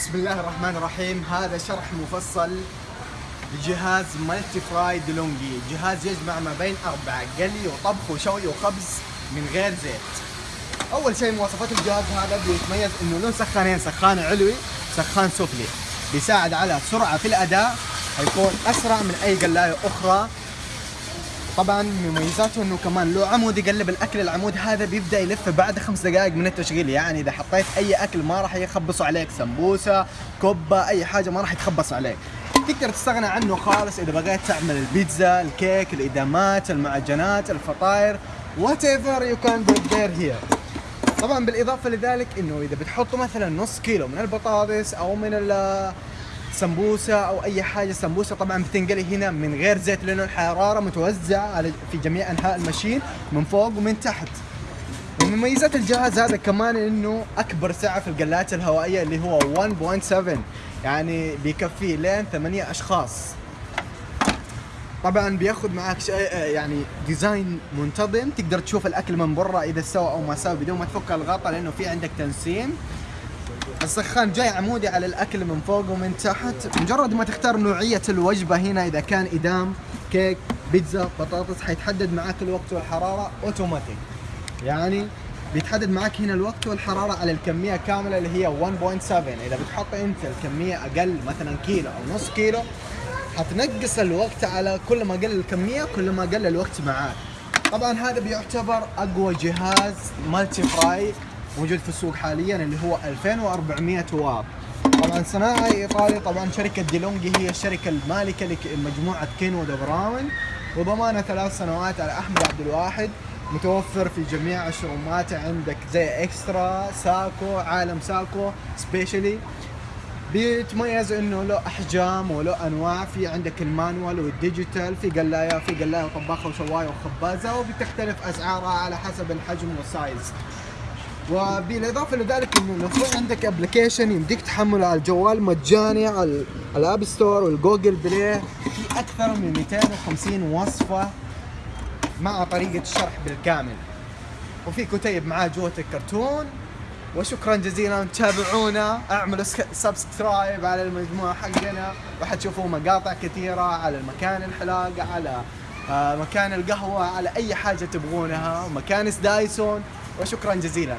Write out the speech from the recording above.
بسم الله الرحمن الرحيم. هذا شرح مفصل لجهاز مالتي فراي ديلونجي جهاز يجمع ما بين أربعة قلي وطبخ وشوي وخبز من غير زيت. أول شيء مواصفات الجهاز هذا بيتميز إنه له سخانين سخان علوي سخان سفلي. بيساعد على سرعة في الأداء حيكون أسرع من أي قلاية أخرى. طبعا مميزاته إنه كمان له عمود يقلب الأكل العمود هذا بيبدأ يلف بعد خمس دقائق من التشغيل. يعني إذا حطيت أي أكل ما راح يخبصوا عليك. سمبوسة كبه أي حاجة ما راح يتخبص عليك. تقدر تستغنى عنه خالص إذا بغيت تعمل البيتزا الكيك الإدامات المعجنات الفطاير whatever you can do there here. طبعا بالإضافة لذلك إنه إذا بتحطوا مثلا نص كيلو من البطاطس أو من سمبوسة أو أي حاجة. سمبوسة طبعا بتنقلي هنا من غير زيت لأنه الحرارة متوزعة على في جميع أنحاء ال machine من فوق ومن تحت. ومن مميزات الجهاز هذا كمان إنه أكبر سعه في القلايات الهوائية اللي هو 1.7 يعني بيكفي لين ثمانية أشخاص. طبعا بياخذ معك شيء يعني design منتظم. تقدر تشوف الأكل من برا إذا استوى أو ما استوى بدون ما تفك الغطاء لأنه في عندك تنسيم. السخان جاي عمودي على الأكل من فوق ومن تحت. مجرد ما تختار نوعية الوجبة هنا إذا كان إدام كيك بيتزا بطاطس حيتحدد معك الوقت والحرارة اوتوماتيك يعني بيتحدد معك هنا الوقت والحرارة على الكمية كاملة اللي هي 1.7 إذا بتحط أنت الكمية أقل مثلا كيلو أو نص كيلو حتنقص الوقت على كل ما قل الكمية كل ما قل الوقت معاك. طبعا هذا بيعتبر أقوى جهاز multi fry موجود في السوق حاليا اللي هو 2400 واط. طبعا صناعي إيطالي طبعا شركة ديلونجي هي الشركة المالكة لمجموعة كينوود براون. وضمانه ثلاث سنوات على أحمد عبد الواحد متوفر في جميع ال showroom ات عندك زي إكسترا ساكو عالم ساكو specially بيتميز إنه له أحجام وله أنواع في عندك ال manual وال digital في قلاية في قلاية وطباخة وشواية وخبازة وبتختلف أسعارها على حسب الحجم وال size. وبالإضافة لذلك إنه لو في عندك application يمديك تحمله على الجوال مجاني على ال App Store وال Google Play في أكثر من 250 وصفة مع طريقة الشرح بالكامل. وفي كتيب معاه جوة الكرتون. وشكرا جزيلا تابعونا اعملوا subscribe على المجموعة حقنا وحتشوفوا مقاطع كثيرة على مكاين الحلاقة على مكاين القهوة على أي حاجة تبغونها مكانس دايسون وشكرا جزيلا.